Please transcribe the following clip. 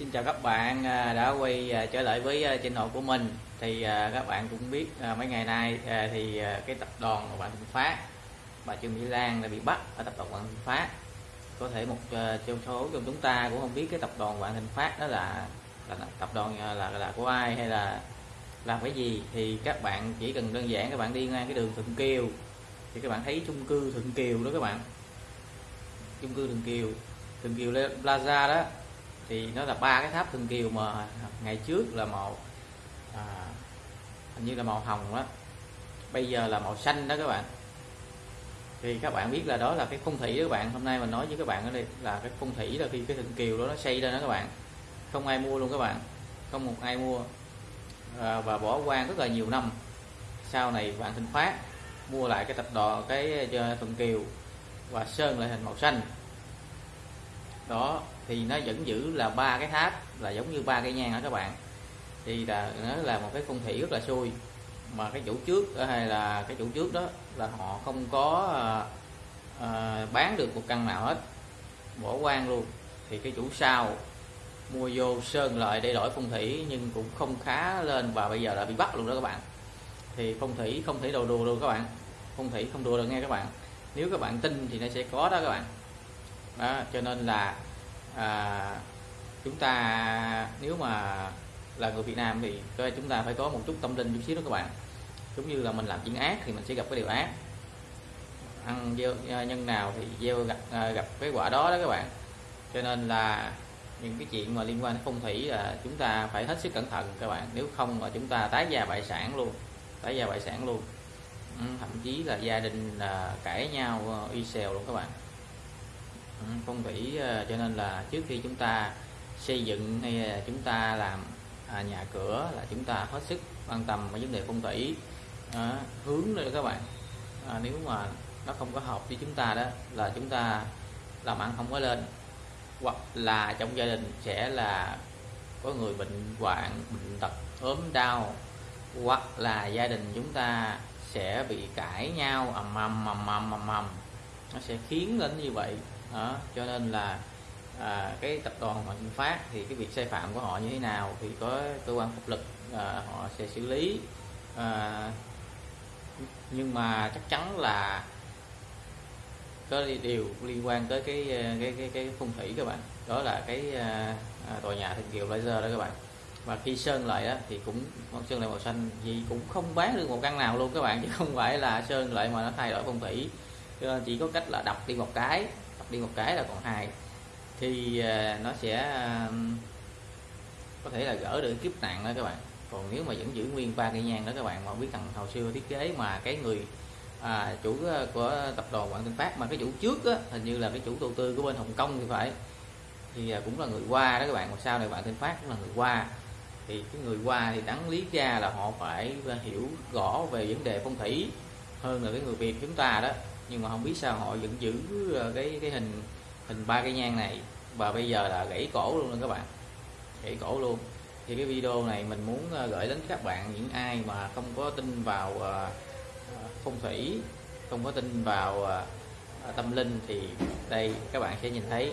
Xin chào các bạn à, đã quay à, trở lại với à, channel của mình. Thì à, các bạn cũng biết mấy ngày nay thì cái tập đoàn của bạn Thịnh Phát bà Trương Mỹ Lan đã bị bắt ở tập đoàn bạn Thịnh Phát. Có thể một trong số trong chúng ta cũng không biết cái tập đoàn bạn Thịnh Phát đó là, là tập đoàn là, là là của ai hay là làm cái gì. Thì các bạn chỉ cần đơn giản các bạn đi ngang cái đường Thuận Kiều thì các bạn thấy chung cư Thuận Kiều đó các bạn. Chung cư Thuận Kiều. Thuận Kiều Plaza đó thì nó là ba cái tháp Thuận Kiều mà ngày trước là màu à, hình như là màu hồng đó bây giờ là màu xanh đó các bạn. Thì các bạn biết là đó là cái phong thủy đó các bạn. Hôm nay mình nói với các bạn ở đây là cái phong thủy là khi cái Thuận Kiều đó nó xây ra đó các bạn. Không ai mua luôn các bạn. Không một ai mua. À, và bỏ quan rất là nhiều năm. Sau này bạn Thịnh Phát mua lại cái tập đò cái à, Thuận Kiều và sơn lại thành màu xanh đó thì nó vẫn giữ là ba cái tháp là giống như ba cây nhang đó các bạn? Thì là nó là một cái phong thủy rất là xui. Mà cái chủ trước ờ, hay là cái chủ trước đó là họ không có à, à, bán được một căn nào hết. Bỏ quan luôn. Thì cái chủ sau mua vô sơn lại để đổi phong thủy nhưng cũng không khá lên và bây giờ đã bị bắt luôn đó các bạn. Thì phong thủy không thể đồ đùa luôn các bạn. Phong thủy không đùa được nghe các bạn. Nếu các bạn tin thì nó sẽ có đó các bạn đó, cho nên là à, chúng ta nếu mà là người Việt Nam thì chúng ta phải có một chút tâm linh chút xíu đó các bạn. Giống như là mình làm chuyện ác thì mình sẽ gặp cái điều ác. Ăn gieo à, nhân nào thì gieo gặp à, gặp cái quả đó đó các bạn. Cho nên là những cái chuyện mà liên quan đến phong thủy là chúng ta phải hết sức cẩn thận các bạn. Nếu không là chúng ta tái gia bại sản luôn tái gia bại sản luôn. Ừ, thậm chí là gia đình là cãi nhau à, y xèo luôn các bạn phong thủy à, cho nên là trước khi chúng ta xây dựng hay là chúng ta làm à, nhà cửa là chúng ta hết sức quan tâm với vấn đề phong thủy. À, hướng nữa các bạn. À, nếu mà nó không có hợp với chúng ta đó là chúng ta làm ăn không có lên. Hoặc là trong gia đình sẽ là có người bệnh hoạn bệnh tật ốm đau. Hoặc là gia đình chúng ta sẽ bị cãi nhau ầm ầm ầm ầm ầm ầm. Nó sẽ khiến đến như vậy đó, cho nên là à, cái tập đoàn Vạn Thịnh Phát thì cái việc sai phạm của họ như thế nào thì có cơ quan pháp luật à, họ sẽ xử lý. À, nhưng mà chắc chắn là có điều liên quan tới cái à, cái cái, cái phong thủy các bạn. Đó là cái à, à tòa nhà Thịnh Kiều Laser đó các bạn. Và khi sơn lại đó thì cũng sơn lại màu xanh gì cũng không bán được một căn nào luôn các bạn chứ không phải là sơn lại mà nó thay đổi phong thủy cho chỉ có cách là đọc đi một cái đọc đi một cái là còn hai thì à, nó sẽ có thể là gỡ được kiếp nạn đó các bạn. Còn nếu mà vẫn giữ nguyên ba cây nhang đó các bạn mà biết thằng hồi xưa thiết kế mà cái người à, chủ à, của tập đoàn Quảng Tinh Phát mà cái chủ trước á, hình như là cái chủ đầu tư của bên Hồng Kông thì phải. Thì à, cũng là người qua đó các bạn mà sau này bạn Tinh Phát cũng là người qua. Thì cái người qua thì đáng lý ra là họ phải hiểu rõ về vấn đề phong thủy hơn là cái người Việt chúng ta đó nhưng mà không biết sao họ vẫn giữ ờ, cái cái hình hình ba cây nhang này. Và bây giờ là gãy cổ luôn các bạn. Gãy cổ luôn. Thì cái video này mình muốn ờ, gửi đến các bạn những ai mà không có tin vào ờ, phong thủy, không có tin vào tâm linh thì đây, các bạn sẽ nhìn thấy.